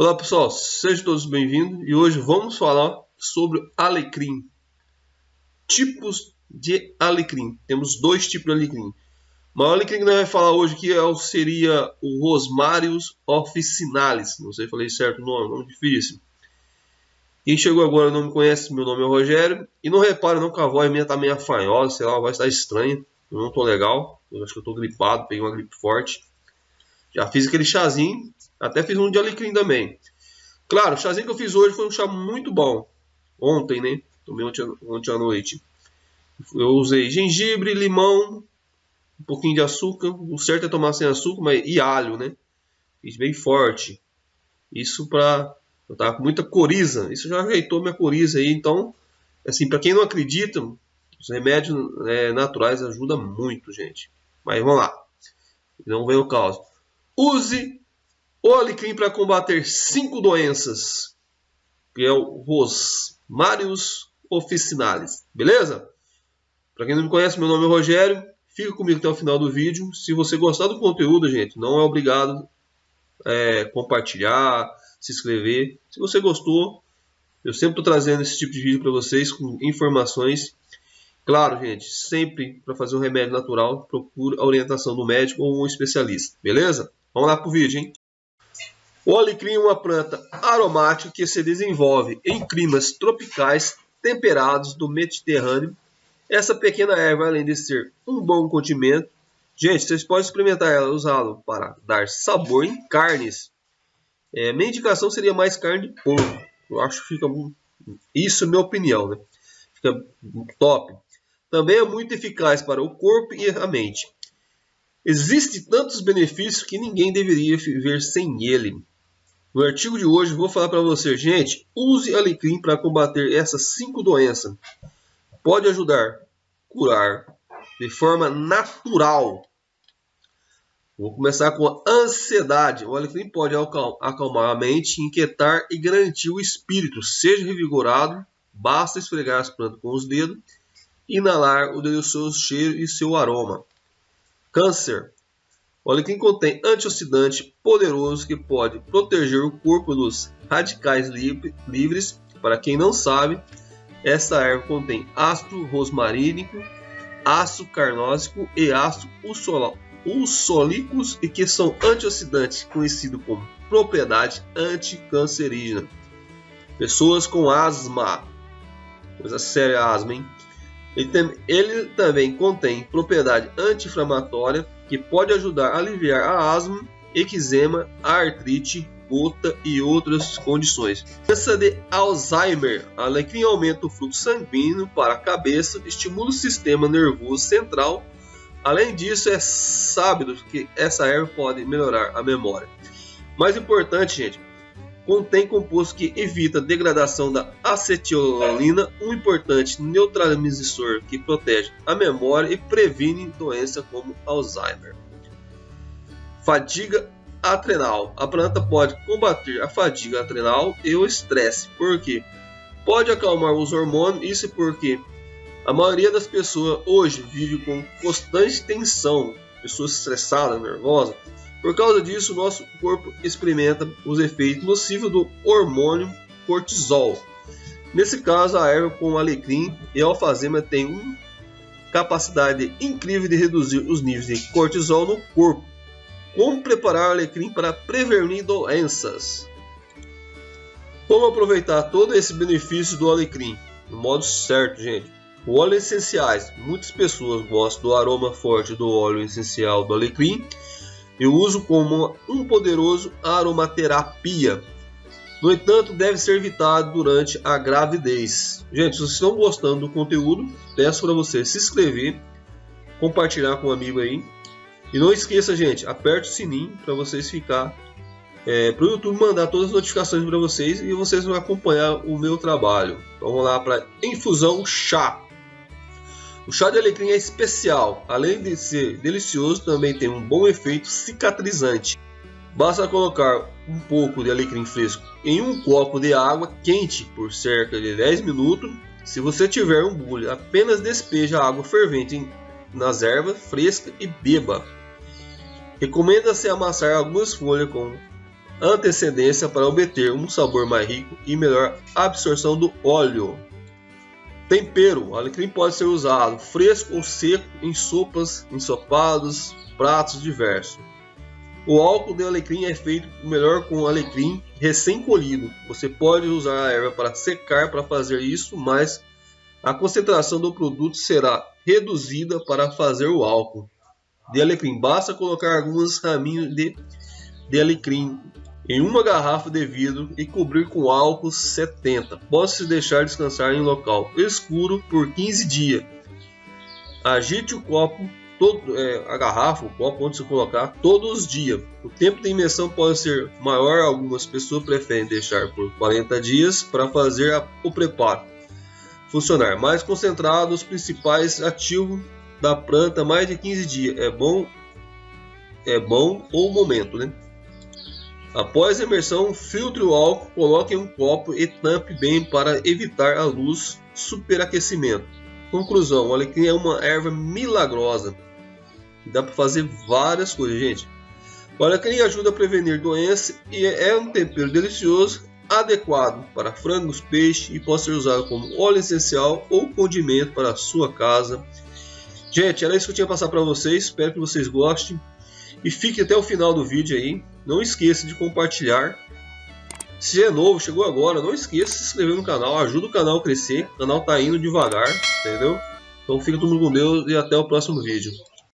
Olá pessoal, sejam todos bem-vindos e hoje vamos falar sobre alecrim. Tipos de alecrim. Temos dois tipos de alecrim. O alecrim que nós vamos falar hoje aqui é, seria o Rosmarius officinalis. Não sei se falei certo o nome, nome difícil. Quem chegou agora não me conhece, meu nome é Rogério. E não repare não que a voz minha tá meio afanhosa, sei lá, a voz está estranha. Eu não tô legal, eu acho que eu tô gripado, peguei uma gripe forte. Já fiz aquele chazinho, até fiz um de alecrim também. Claro, o chazinho que eu fiz hoje foi um chá muito bom. Ontem, né? Tomei ontem, ontem à noite. Eu usei gengibre, limão, um pouquinho de açúcar. O certo é tomar sem açúcar, mas e alho, né? Fiz bem forte. Isso pra. Eu tava com muita coriza. Isso já ajeitou minha coriza aí. Então, assim, para quem não acredita, os remédios é, naturais ajudam muito, gente. Mas vamos lá. Não vem o caos. Use o alecrim para combater cinco doenças, que é o Rosmarius officinalis, beleza? Para quem não me conhece, meu nome é Rogério. Fica comigo até o final do vídeo. Se você gostar do conteúdo, gente, não é obrigado é, compartilhar, se inscrever. Se você gostou, eu sempre estou trazendo esse tipo de vídeo para vocês com informações. Claro, gente, sempre para fazer um remédio natural, procure a orientação do médico ou um especialista, beleza? Vamos lá para o vídeo, hein? O alecrim é uma planta aromática que se desenvolve em climas tropicais temperados do Mediterrâneo. Essa pequena erva, além de ser um bom condimento, gente, vocês podem experimentar ela, usá-lo para dar sabor em carnes. É, minha indicação seria mais carne de porco. Eu acho que fica isso, é minha opinião, né? Fica top. Também é muito eficaz para o corpo e a mente. Existem tantos benefícios que ninguém deveria viver sem ele. No artigo de hoje vou falar para você, gente, use alecrim para combater essas cinco doenças. Pode ajudar curar de forma natural. Vou começar com a ansiedade. O alecrim pode acalmar a mente, inquietar e garantir o espírito. Seja revigorado, basta esfregar as plantas com os dedos, inalar o delicioso cheiro e seu aroma. Câncer. O alecrim contém antioxidante poderoso que pode proteger o corpo dos radicais livres. Para quem não sabe, essa erva contém ácido rosmarínico, ácido carnósico e ácido usólicos e que são antioxidantes conhecidos como propriedade anticancerígena. Pessoas com asma, coisa séria asma, hein? Ele, também contém propriedade anti-inflamatória que pode ajudar a aliviar a asma, eczema, artrite, gota e outras condições. Doença de Alzheimer. Alecrim aumenta o fluxo sanguíneo para a cabeça, estimula o sistema nervoso central. Além disso, é sábio que essa erva pode melhorar a memória. Mais importante, gente, contém composto que evita a degradação da acetilolina, um importante neutralizador que protege a memória e previne doenças como Alzheimer. Fadiga adrenal. A planta pode combater a fadiga adrenal e o estresse, porque pode acalmar os hormônios, isso porque a maioria das pessoas hoje vive com constante tensão, pessoas estressadas, nervosas, por causa disso, nosso corpo experimenta os efeitos nocivos do hormônio cortisol. Nesse caso, a erva com alecrim e alfazema tem uma capacidade incrível de reduzir os níveis de cortisol no corpo. Como preparar o alecrim para prevenir doenças? Como aproveitar todo esse benefício do alecrim? No modo certo, gente. O óleo essenciais. Muitas pessoas gostam do aroma forte do óleo essencial do alecrim eu uso como um poderoso aromaterapia. No entanto, deve ser evitado durante a gravidez. Gente, se vocês estão gostando do conteúdo, peço para você se inscrever, compartilhar com um amigo aí. E não esqueça, gente, aperte o sininho para vocês ficar é, para o YouTube mandar todas as notificações para vocês e vocês vão acompanhar o meu trabalho. Vamos lá para infusão chá. O chá de alecrim é especial, além de ser delicioso, também tem um bom efeito cicatrizante. Basta colocar um pouco de alecrim fresco em um copo de água quente por cerca de 10 minutos. Se você tiver um bule, apenas despeje a água fervente nas ervas frescas e beba. Recomenda-se amassar algumas folhas com antecedência para obter um sabor mais rico e melhor absorção do óleo. Tempero: alecrim pode ser usado fresco ou seco em sopas, ensopados, pratos diversos. O álcool de alecrim é feito melhor com alecrim recém-colhido. Você pode usar a erva para secar para fazer isso, mas a concentração do produto será reduzida para fazer o álcool de alecrim. Basta colocar alguns raminhos de, de alecrim em uma garrafa de vidro e cobrir com álcool 70. Pode-se deixar descansar em local escuro por 15 dias. Agite o copo todo, é, a garrafa, o copo onde se colocar todos os dias. O tempo de imersão pode ser maior, algumas pessoas preferem deixar por 40 dias para fazer a, o preparo funcionar. Mais concentrado, os principais ativos da planta mais de 15 dias. É bom, é bom ou momento, né? Após a imersão, filtre o álcool, coloque em um copo e tampe bem para evitar a luz superaquecimento. Conclusão: o alecrim é uma erva milagrosa Dá para fazer várias coisas, gente. O alecrim ajuda a prevenir doenças e é um tempero delicioso, adequado para frangos, peixe e pode ser usado como óleo essencial ou condimento para a sua casa. Gente, era isso que eu tinha para passar para vocês. Espero que vocês gostem. E fique até o final do vídeo aí. Não esqueça de compartilhar. Se é novo, chegou agora, não esqueça de se inscrever no canal. Ajuda o canal a crescer. O canal está indo devagar, entendeu? Então fica todo mundo com Deus e até o próximo vídeo.